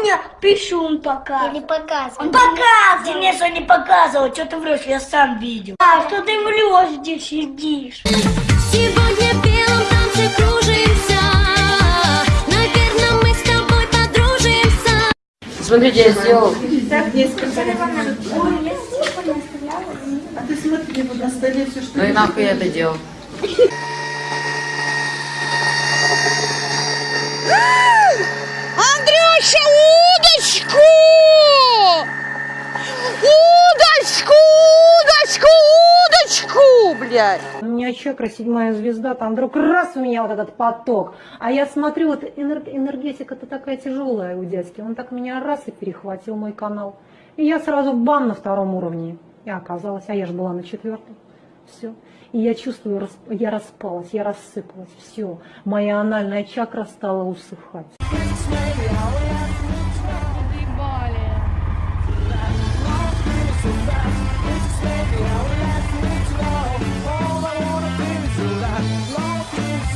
мне писюн показывал. Или показывал. Он показывал. Денис, он не показывал. Что ты врешь? Я сам видел. А, что ты врешь здесь сидишь? Сегодня в белом танце кружимся Наверное, мы с тобой подружимся Смотрите, я сделал. Так, несколько А ты смотри, вот на столе все, что Ну и нахуй я это делал. Андрюша, удочку! Удочку, удочку, удочку, блядь! У меня чакра седьмая звезда, там вдруг раз у меня вот этот поток. А я смотрю, вот энер- энергетика-то такая тяжелая у дядьки. Он так меня раз и перехватил мой канал. И я сразу бам на втором уровне. И оказалось, а я же была на четвертом. Все. И я чувствую, я распалась, я рассыпалась. Все. Моя анальная чакра стала усыхать.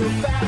so fast.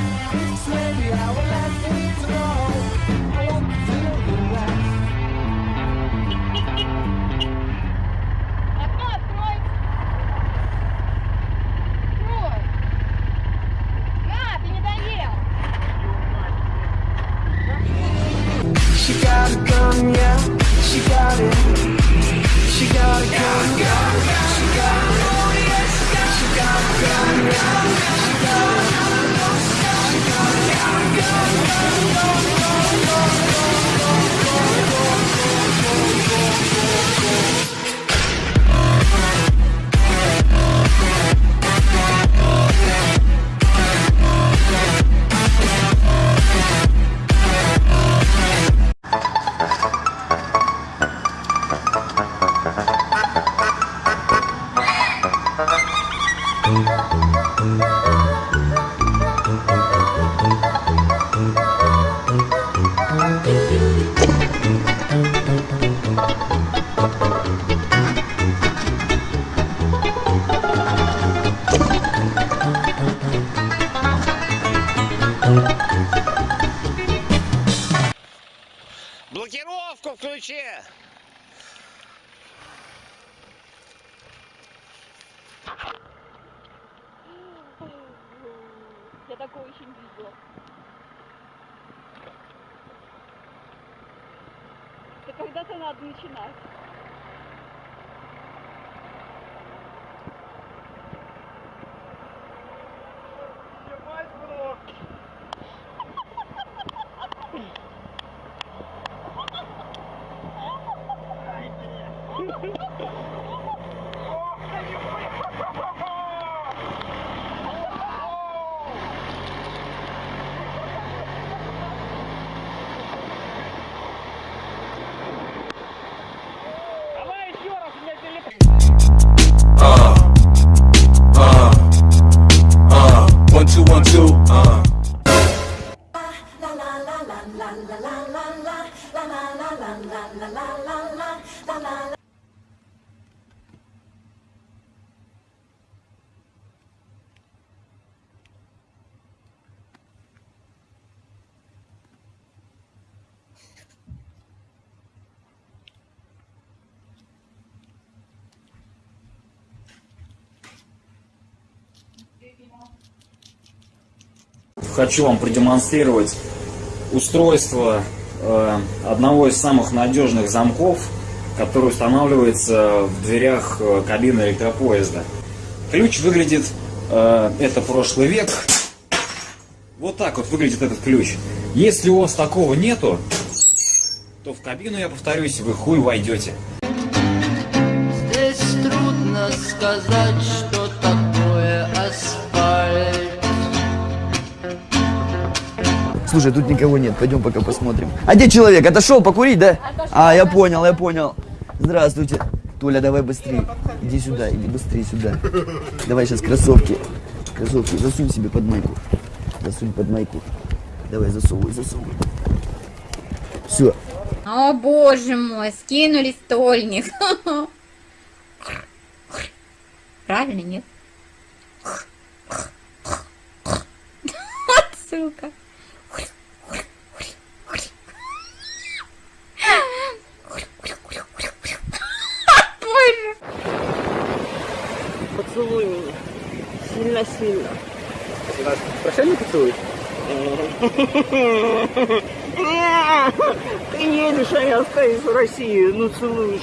Включи! Я такого еще не видела. Это когда-то надо начинать. Хочу вам продемонстрировать устройство э, одного из самых надежных замков, который устанавливается в дверях э, кабины электропоезда. Ключ выглядит, э, это прошлый век, вот так вот выглядит этот ключ. Если у вас такого нету, то в кабину, я повторюсь, вы хуй войдете. Здесь трудно сказать, что Слушай, тут никого нет, пойдем пока посмотрим. А где человек? Отошел покурить, да? А, я понял, я понял. Здравствуйте. Толя, давай быстрее. Иди сюда, иди быстрее сюда. Давай сейчас кроссовки. Кроссовки засунь себе под майку. Засунь под майку. Давай, засовывай, засовывай. Все. О боже мой, скинули стольник. Правильно, нет? Сука. Поцелуй меня. Сильно-сильно. Прощальный поцелуй? Ты едешь, а я остаюсь в России. Ну, целуешь.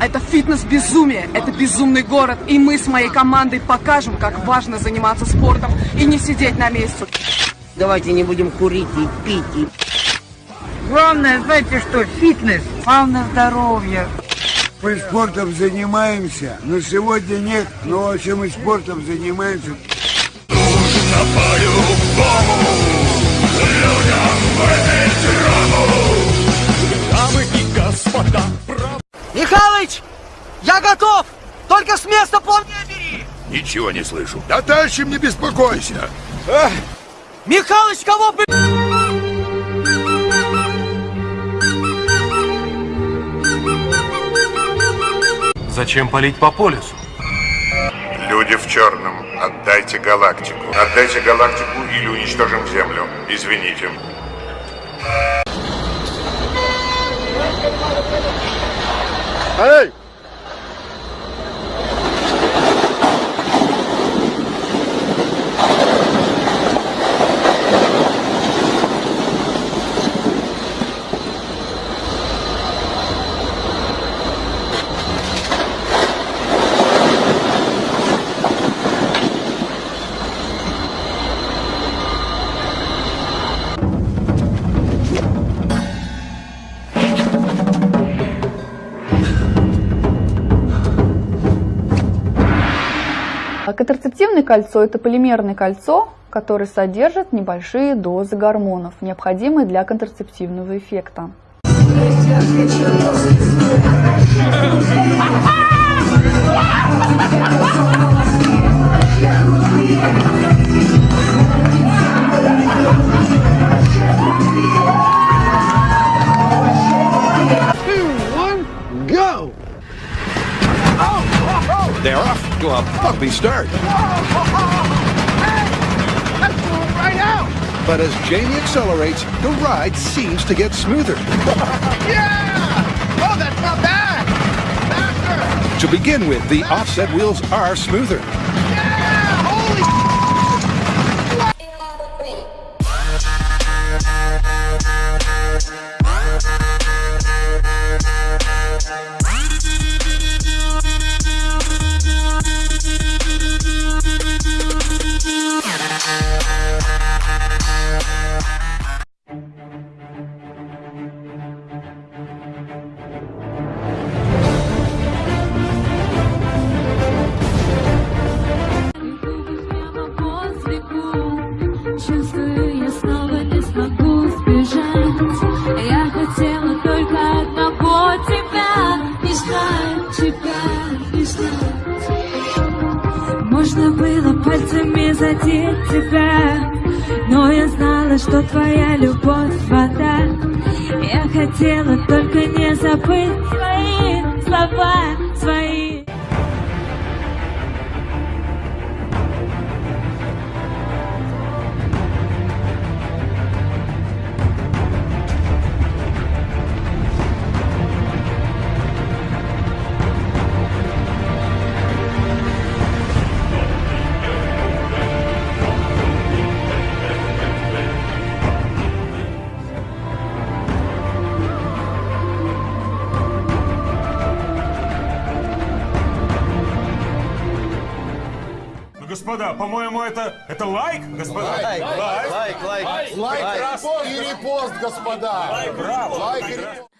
Это фитнес-безумие, это безумный город, и мы с моей командой покажем, как важно заниматься спортом и не сидеть на месте. Давайте не будем курить и пить. И... Главное, знаете что, фитнес, главное здоровье. Мы спортом занимаемся, но сегодня нет. Но вообще мы спортом занимаемся. Дамы и господа, Михалыч, я готов! Только с места плавнее бери! Ничего не слышу. Да дальше не беспокойся. Михалыч, кого бы... Зачем палить по полюсу? Люди в черном, отдайте галактику. Отдайте галактику или уничтожим Землю. Извините. Эй! Контрацептивное кольцо – это полимерное кольцо, которое содержит небольшие дозы гормонов, необходимые для контрацептивного эффекта. one, a bumpy start. Right! But as Jamie accelerates, the ride seems to get smoother. Yeah! Oh, that's not bad! Faster! To begin with, the offset wheels are smoother. Задеть тебя. Но я знала, что твоя любовь вода. Я хотела только не забыть свои слова, господа, по-моему, это, это лайк, господа? Лайк, лайк, лайк, лайк, лайк, репост и репост, господа. Браво. Лайк и репост.